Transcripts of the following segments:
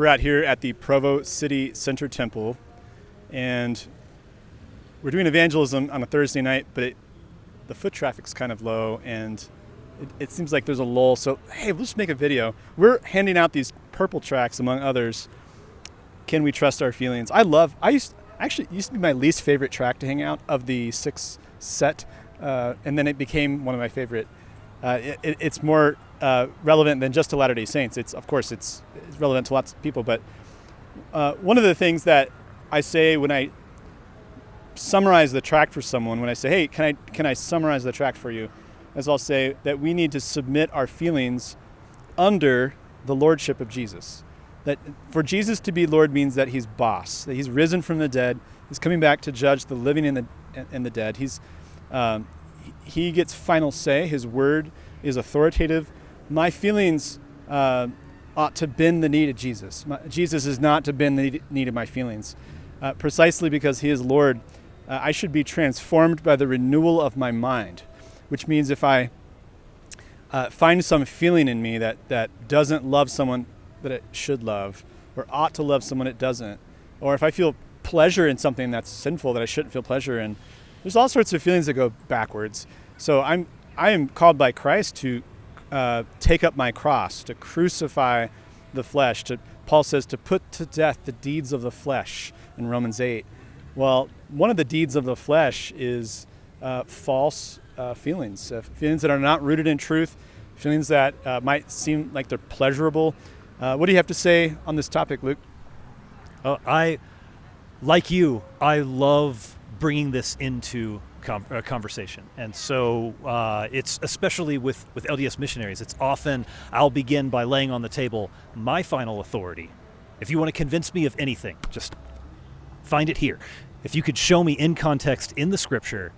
we're out here at the Provo City Center Temple, and we're doing evangelism on a Thursday night, but it, the foot traffic's kind of low, and it, it seems like there's a lull. So hey, let's make a video. We're handing out these purple tracks, among others. Can we trust our feelings? I love. I used actually used to be my least favorite track to hang out of the six set, uh, and then it became one of my favorite. Uh, it, it's more uh, relevant than just to Latter Day Saints. It's of course it's, it's relevant to lots of people, but uh, one of the things that I say when I summarize the tract for someone, when I say, "Hey, can I can I summarize the tract for you?" is I'll say that we need to submit our feelings under the lordship of Jesus. That for Jesus to be Lord means that He's boss, that He's risen from the dead, He's coming back to judge the living and the and the dead. He's um, He gets final say. His word is authoritative my feelings uh, ought to bend the knee to Jesus. My, Jesus is not to bend the knee to my feelings. Uh, precisely because he is Lord, uh, I should be transformed by the renewal of my mind, which means if I uh, find some feeling in me that, that doesn't love someone that it should love, or ought to love someone it doesn't, or if I feel pleasure in something that's sinful that I shouldn't feel pleasure in, there's all sorts of feelings that go backwards. So I'm I am called by Christ to uh, take up my cross, to crucify the flesh. To, Paul says to put to death the deeds of the flesh in Romans 8. Well, one of the deeds of the flesh is uh, false uh, feelings, uh, feelings that are not rooted in truth, feelings that uh, might seem like they're pleasurable. Uh, what do you have to say on this topic, Luke? I, like you, I love bringing this into conversation. And so uh, it's especially with, with LDS missionaries, it's often I'll begin by laying on the table my final authority. If you want to convince me of anything, just find it here. If you could show me in context in the scripture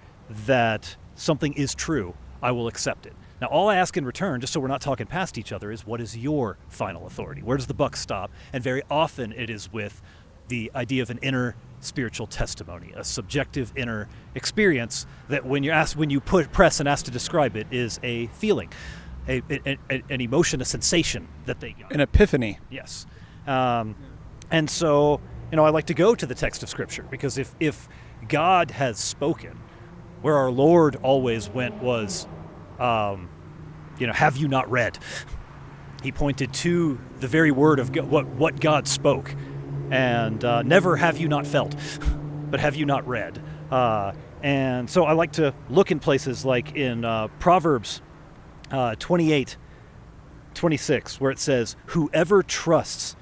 that something is true, I will accept it. Now, all I ask in return, just so we're not talking past each other, is what is your final authority? Where does the buck stop? And very often it is with the idea of an inner spiritual testimony, a subjective inner experience that when you ask, when you put press and ask to describe it, is a feeling, a, a, a an emotion, a sensation that they got. An epiphany. Yes, um, and so you know I like to go to the text of Scripture because if if God has spoken, where our Lord always went was, um, you know, have you not read? He pointed to the very word of God, what what God spoke and uh, never have you not felt, but have you not read. Uh, and so I like to look in places like in uh, Proverbs uh, 28, 26, where it says, Whoever trusts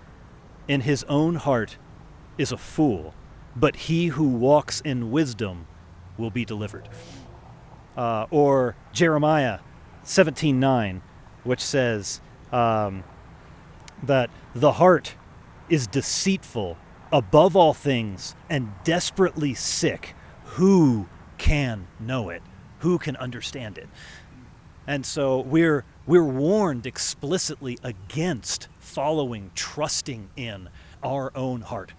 in his own heart is a fool, but he who walks in wisdom will be delivered. Uh, or Jeremiah 17:9, which says um, that the heart is deceitful above all things and desperately sick. Who can know it? Who can understand it? And so we're we're warned explicitly against following, trusting in our own heart,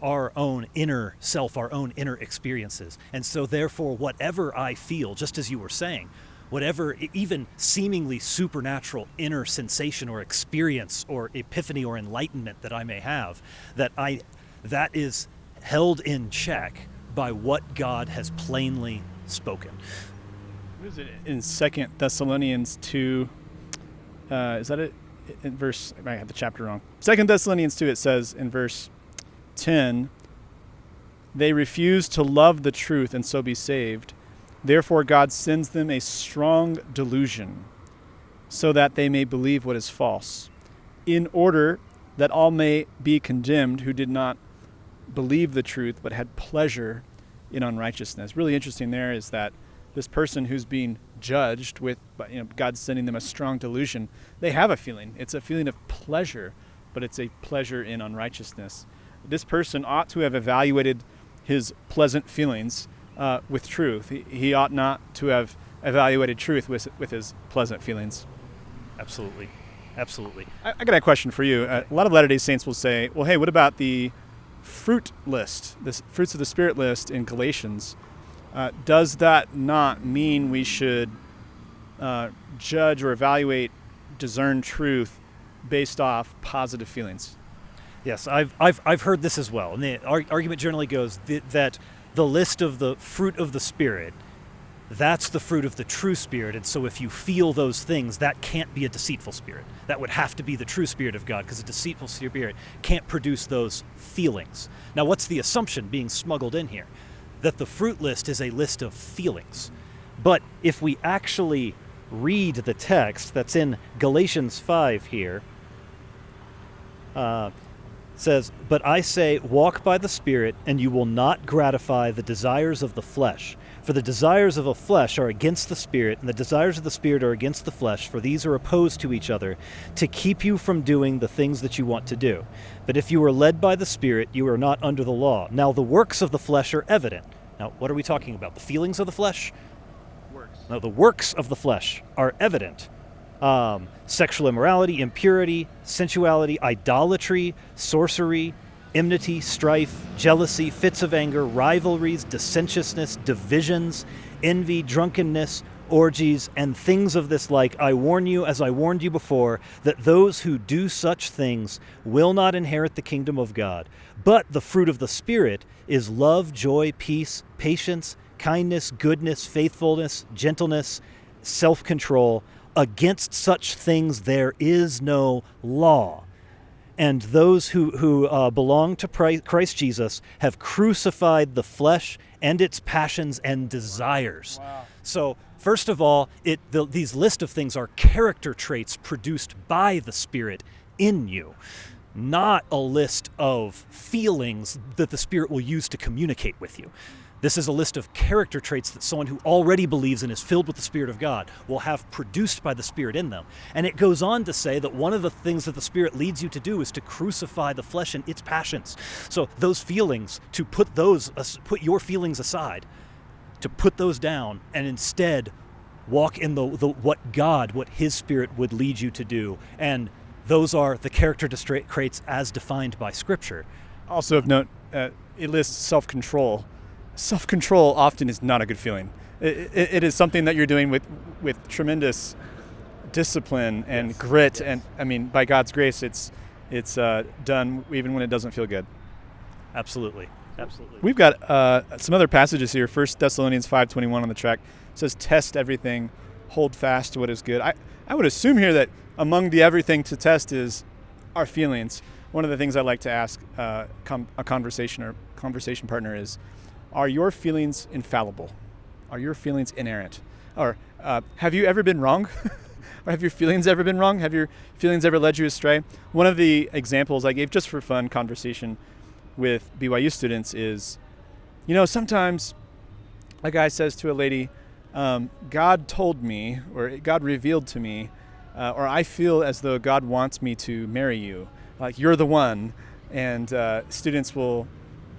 our own inner self, our own inner experiences. And so therefore whatever I feel, just as you were saying, whatever even seemingly supernatural inner sensation or experience or epiphany or enlightenment that I may have that I that is held in check by what God has plainly spoken. What is it in Second Thessalonians two? Uh, is that it? In verse, I might have the chapter wrong. Second Thessalonians two. It says in verse ten, they refuse to love the truth and so be saved. Therefore, God sends them a strong delusion so that they may believe what is false, in order that all may be condemned who did not believe the truth but had pleasure in unrighteousness. Really interesting there is that this person who's being judged with you know God sending them a strong delusion, they have a feeling. It's a feeling of pleasure, but it's a pleasure in unrighteousness. This person ought to have evaluated his pleasant feelings uh, with truth. He, he, ought not to have evaluated truth with, with his pleasant feelings. Absolutely. Absolutely. I, I got a question for you. Uh, a lot of Latter day Saints will say, well, hey, what about the fruit list, the fruits of the Spirit list in Galatians? Uh, does that not mean we should uh, judge or evaluate, discern truth based off positive feelings? Yes, I've, I've, I've heard this as well. And the argument generally goes th- that the list of the fruit of the Spirit, that's the fruit of the true Spirit. And so if you feel those things, that can't be a deceitful spirit. That would have to be the true Spirit of God because a deceitful spirit can't produce those feelings. Now, what's the assumption being smuggled in here? That the fruit list is a list of feelings. But if we actually read the text that's in Galatians 5 here, uh, says, But I say, walk by the Spirit, and you will not gratify the desires of the flesh. For the desires of the flesh are against the Spirit, and the desires of the Spirit are against the flesh, for these are opposed to each other, to keep you from doing the things that you want to do. But if you are led by the Spirit, you are not under the law. Now the works of the flesh are evident. Now, what are we talking about? The feelings of the flesh? Works. Now, the works of the flesh are evident um, sexual immorality, impurity, sensuality, idolatry, sorcery, enmity, strife, jealousy, fits of anger, rivalries, dissentiousness, divisions, envy, drunkenness, orgies, and things of this like. I warn you, as I warned you before, that those who do such things will not inherit the kingdom of God. But the fruit of the Spirit is love, joy, peace, patience, kindness, goodness, faithfulness, gentleness, self control. Against such things there is no law. And those who, who uh, belong to Christ Jesus have crucified the flesh and its passions and desires. Wow. So, first of all, it, the, these list of things are character traits produced by the Spirit in you, not a list of feelings that the Spirit will use to communicate with you. This is a list of character traits that someone who already believes and is filled with the Spirit of God will have produced by the Spirit in them. And it goes on to say that one of the things that the Spirit leads you to do is to crucify the flesh and its passions. So those feelings, to put those, put your feelings aside, to put those down, and instead walk in the, the what God, what His Spirit would lead you to do. And those are the character traits as defined by Scripture. Also of note, uh, it lists self-control self control often is not a good feeling. It, it, it is something that you're doing with, with tremendous discipline and yes. grit, yes. and I mean, by God's grace, it's it's uh, done even when it doesn't feel good. Absolutely, absolutely. We've got uh, some other passages here. First Thessalonians five twenty one on the track it says, "Test everything, hold fast to what is good." I I would assume here that among the everything to test is our feelings. One of the things I like to ask uh, com- a conversation or conversation partner is, are your feelings infallible? Are your feelings inerrant? Or uh, have you ever been wrong? or have your feelings ever been wrong? Have your feelings ever led you astray? One of the examples I gave just for fun conversation with BYU students is, you know, sometimes a guy says to a lady, um, God told me, or God revealed to me, uh, or I feel as though God wants me to marry you. Like you're the one. And uh, students will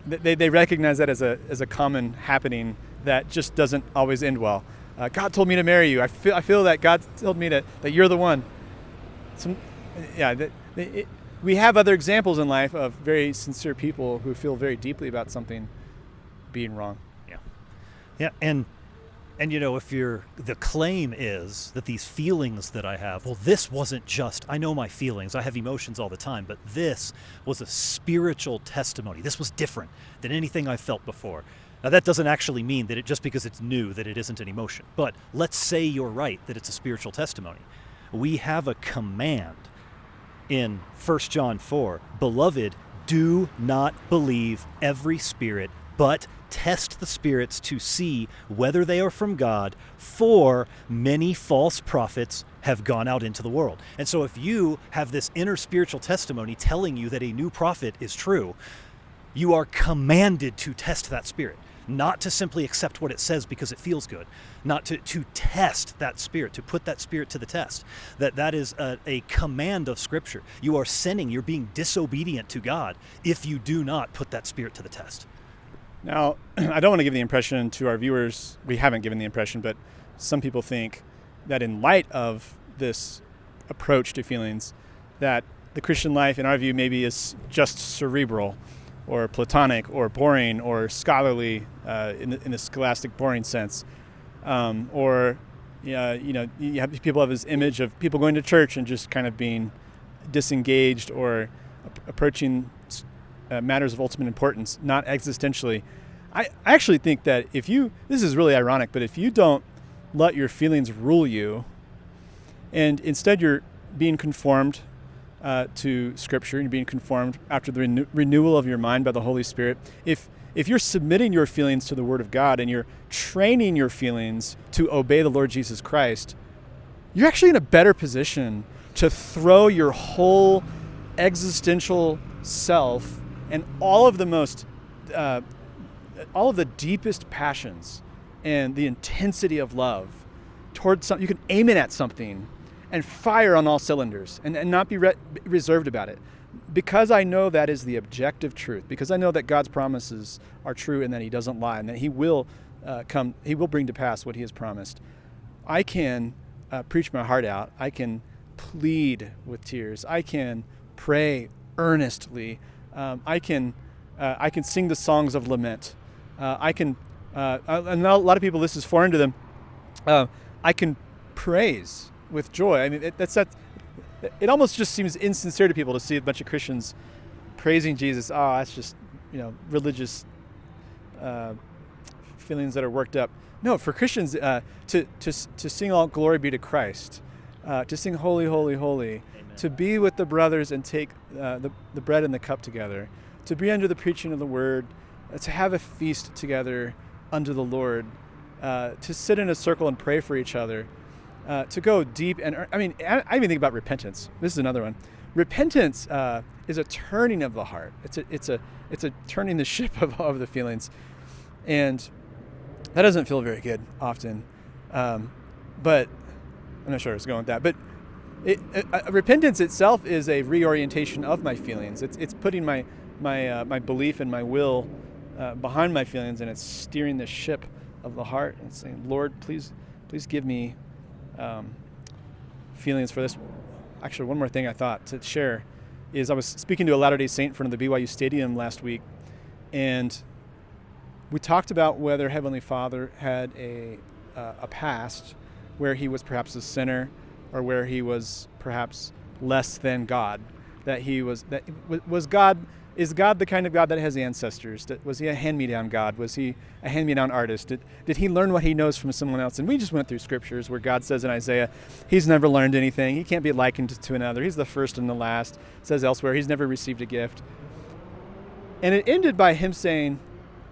they, they recognize that as a, as a common happening that just doesn't always end well. Uh, God told me to marry you. I feel, I feel that God told me to, that you're the one. Some, yeah, that, it, we have other examples in life of very sincere people who feel very deeply about something being wrong. Yeah. Yeah, and and you know, if you're the claim is that these feelings that I have, well, this wasn't just, I know my feelings, I have emotions all the time, but this was a spiritual testimony. This was different than anything I felt before. Now, that doesn't actually mean that it just because it's new that it isn't an emotion. But let's say you're right that it's a spiritual testimony. We have a command in 1 John 4 Beloved, do not believe every spirit, but test the spirits to see whether they are from God, for many false prophets have gone out into the world. And so, if you have this inner spiritual testimony telling you that a new prophet is true, you are commanded to test that spirit. Not to simply accept what it says because it feels good, not to, to test that spirit, to put that spirit to the test. That that is a, a command of Scripture. You are sinning, you're being disobedient to God if you do not put that spirit to the test. Now, I don't want to give the impression to our viewers, we haven't given the impression, but some people think that in light of this approach to feelings, that the Christian life, in our view, maybe is just cerebral or platonic or boring or scholarly uh, in, the, in the scholastic boring sense. Um, or, uh, you know, you have, people have this image of people going to church and just kind of being disengaged or approaching uh, matters of ultimate importance, not existentially. I, actually think that if you, this is really ironic, but if you don't let your feelings rule you, and instead you're being conformed uh, to Scripture, you're being conformed after the renew- renewal of your mind by the Holy Spirit. If if you're submitting your feelings to the Word of God and you're training your feelings to obey the Lord Jesus Christ, you're actually in a better position to throw your whole existential self and all of the most, uh, all of the deepest passions and the intensity of love towards something. You can aim it at something and fire on all cylinders and, and not be re- reserved about it. Because I know that is the objective truth, because I know that God's promises are true and that He doesn't lie and that He will uh, come, He will bring to pass what He has promised, I can uh, preach my heart out. I can plead with tears. I can pray earnestly. Um, I can uh, I can sing the songs of lament. Uh, I can uh, and a lot of people this is foreign to them. Uh, I can praise with joy. I mean, it, that's that. It almost just seems insincere to people to see a bunch of Christians praising Jesus. Oh, that's just you know religious uh, feelings that are worked up. No, for Christians uh, to to to sing all glory be to Christ, uh, to sing holy, holy, holy. To be with the brothers and take uh, the the bread and the cup together, to be under the preaching of the word, uh, to have a feast together under the Lord, uh, to sit in a circle and pray for each other uh, to go deep and I mean I, I, even think about repentance. This is another one. Repentance uh, is a turning of the heart. It's a it's a it's a turning the ship of, of the feelings, and that doesn't feel very good often. Um, but I'm not sure where it's going with that. But it, uh, repentance itself is a reorientation of my feelings. It's it's putting my my uh, my belief and my will uh, behind my feelings, and it's steering the ship of the heart and saying, Lord, please please give me um, feelings for this. Actually, one more thing I thought to share is I was speaking to a Latter day Saint in front of the BYU Stadium last week, and we talked about whether Heavenly Father had a, uh, a past where he was perhaps a sinner or where he was perhaps less than God. That he was, that was God is God the kind of God that has ancestors? Was he a hand-me-down God? Was he a hand-me-down artist? Did, did he learn what he knows from someone else? And we just went through scriptures where God says in Isaiah, he's never learned anything. He can't be likened to another. He's the first and the last. It says elsewhere, he's never received a gift. And it ended by him saying,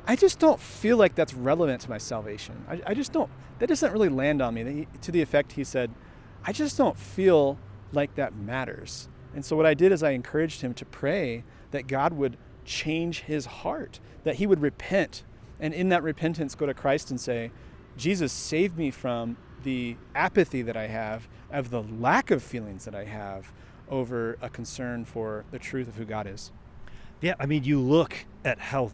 I just don't feel like that's relevant to my salvation. I, I just don't, that doesn't really land on me. To the effect, he said, I just don't feel like that matters. And so what I did is I encouraged him to pray that God would change his heart, that he would repent, and in that repentance go to Christ and say, Jesus, save me from the apathy that I have, of the lack of feelings that I have over a concern for the truth of who God is. Yeah, I mean, you look at how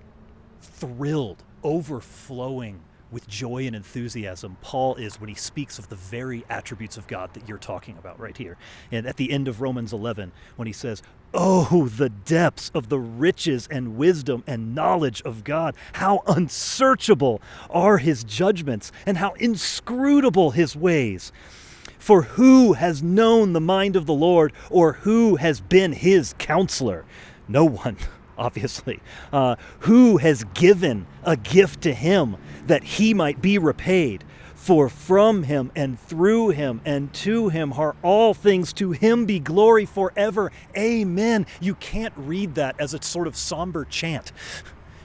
thrilled, overflowing with joy and enthusiasm Paul is when he speaks of the very attributes of God that you're talking about right here. And at the end of Romans 11, when he says, Oh, the depths of the riches and wisdom and knowledge of God. How unsearchable are his judgments and how inscrutable his ways. For who has known the mind of the Lord or who has been his counselor? No one obviously. Uh, who has given a gift to him that he might be repaid? For from him and through him and to him are all things. To him be glory forever. Amen. You can't read that as a sort of somber chant.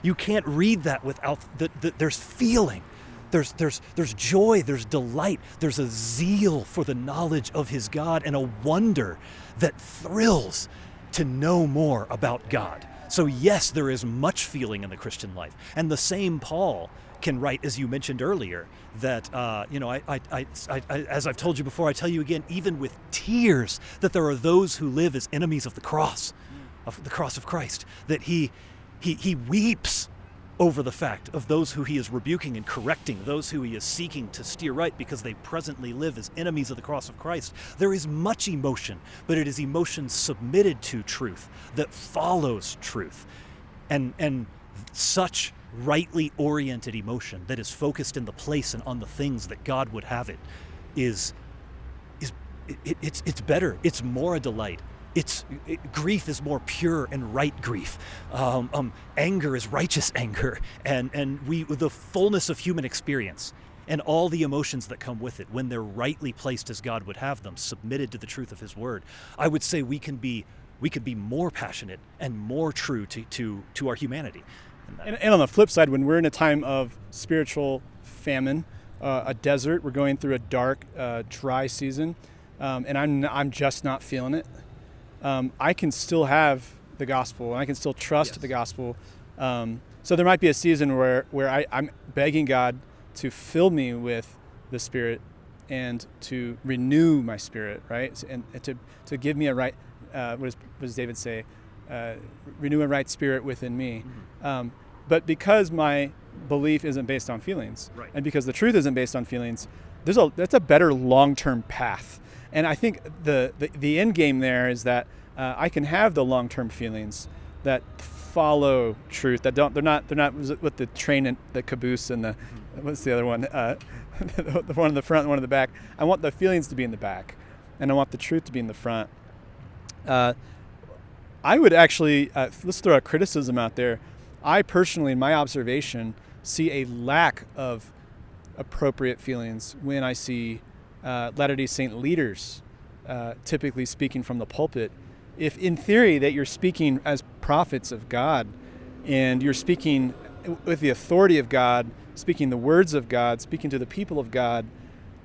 You can't read that without the, the, there's feeling. There's, there's, there's joy, there's delight, there's a zeal for the knowledge of his God and a wonder that thrills to know more about God. So, yes, there is much feeling in the Christian life. And the same Paul can write, as you mentioned earlier, that, uh, you know, I, I, I, I, as I've told you before, I tell you again, even with tears, that there are those who live as enemies of the cross, of the cross of Christ, that he, he, he weeps over the fact of those who he is rebuking and correcting, those who he is seeking to steer right because they presently live as enemies of the cross of Christ. There is much emotion, but it is emotion submitted to truth that follows truth. And, and such rightly oriented emotion that is focused in the place and on the things that God would have it is, is it, it's, it's better. It's more a delight it's it, grief is more pure and right grief. Um, um, anger is righteous anger, and and we the fullness of human experience and all the emotions that come with it when they're rightly placed as God would have them, submitted to the truth of His Word. I would say we can be we could be more passionate and more true to to, to our humanity. And, and on the flip side, when we're in a time of spiritual famine, uh, a desert, we're going through a dark, uh, dry season, um, and I'm I'm just not feeling it. Um, I can still have the gospel, and I can still trust yes. the gospel. Um, so there might be a season where where I, I'm begging God to fill me with the Spirit and to renew my spirit, right? And to, to give me a right, uh, what, does, what, does, David say? Uh, renew a right spirit within me. Mm-hmm. Um, but because my belief isn't based on feelings, right. and because the truth isn't based on feelings, there's a that's a better long-term path. And I think the the, the end game there is that uh, I can have the long-term feelings that follow truth that don't they're not they're not with the train and the caboose and the mm-hmm. what's the other one? Uh, the one in the front and one in the back. I want the feelings to be in the back and i want the truth to be in the front. Uh, i would actually uh, let's throw a criticism out there. I personally in my observation see a lack of appropriate feelings when i see uh, latter-day saint leaders uh, typically speaking from the pulpit if in theory that you're speaking as prophets of God and you're speaking with the authority of God, speaking the words of God, speaking to the people of God,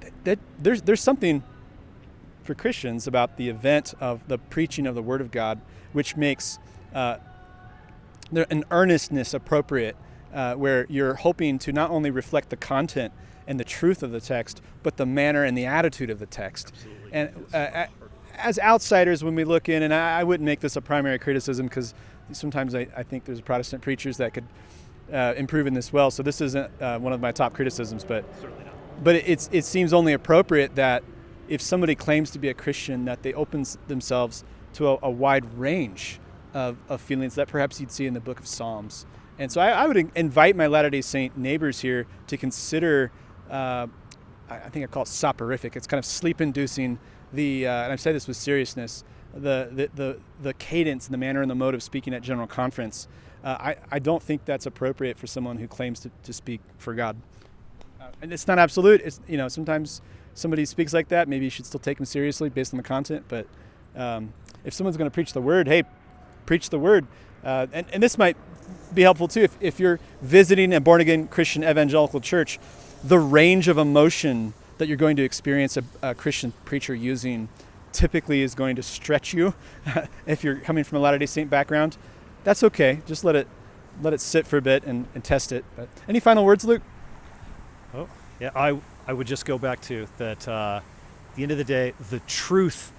that, that there's there's something for Christians about the event of the preaching of the Word of God, which makes uh, an earnestness appropriate, uh, where you're hoping to not only reflect the content and the truth of the text, but the manner and the attitude of the text. Absolutely. And uh, as outsiders, when we look in, and I, I wouldn't make this a primary criticism because sometimes I, I, think there's Protestant preachers that could uh, improve in this well. So this isn't uh, one of my top criticisms, but but it's it seems only appropriate that if somebody claims to be a Christian, that they open themselves to a, a wide range of, of, feelings that perhaps you'd see in the Book of Psalms. And so I, I would invite my Latter Day Saint neighbors here to consider. Uh, I think I call it soporific. It's kind of sleep-inducing the, uh, and I say this with seriousness, the, the, the, the, cadence and the manner and the mode of speaking at General Conference, uh, I, I don't think that's appropriate for someone who claims to, to speak for God. Uh, and it's not absolute. It's, you know, sometimes somebody speaks like that, maybe you should still take them seriously based on the content. But um, if someone's going to preach the word, hey, preach the word. Uh, and, and this might be helpful too if, if you're visiting a born again Christian evangelical church, the range of emotion that you're going to experience a, a Christian preacher using typically is going to stretch you if you're coming from a Latter-day Saint background. That's okay. Just let it let it sit for a bit and, and test it. But any final words, Luke? Oh, yeah. I I would just go back to that. Uh, at the end of the day, the truth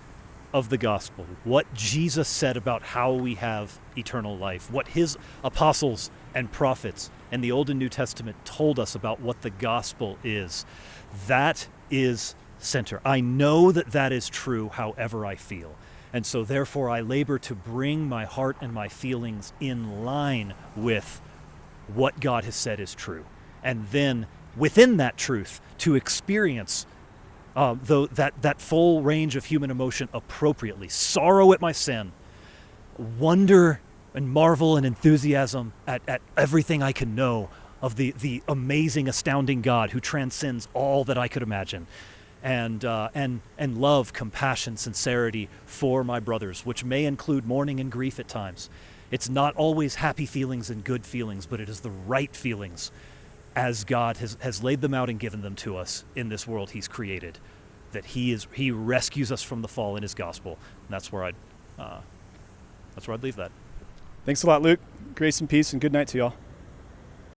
of the gospel, what Jesus said about how we have eternal life, what his apostles and prophets and the Old and New Testament told us about what the gospel is. That is center. I know that that is true, however I feel. And so, therefore, I labor to bring my heart and my feelings in line with what God has said is true. And then, within that truth, to experience uh, the, that, that full range of human emotion appropriately sorrow at my sin, wonder and marvel and enthusiasm at, at everything I can know of the, the amazing, astounding God who transcends all that I could imagine. And, uh, and, and love, compassion, sincerity for my brothers, which may include mourning and grief at times. It's not always happy feelings and good feelings, but it is the right feelings as God has, has laid them out and given them to us in this world He's created. That He is He rescues us from the fall in His gospel. And that's where I'd uh, that's where I'd leave that. Thanks a lot, Luke. Grace and peace, and good night to y'all.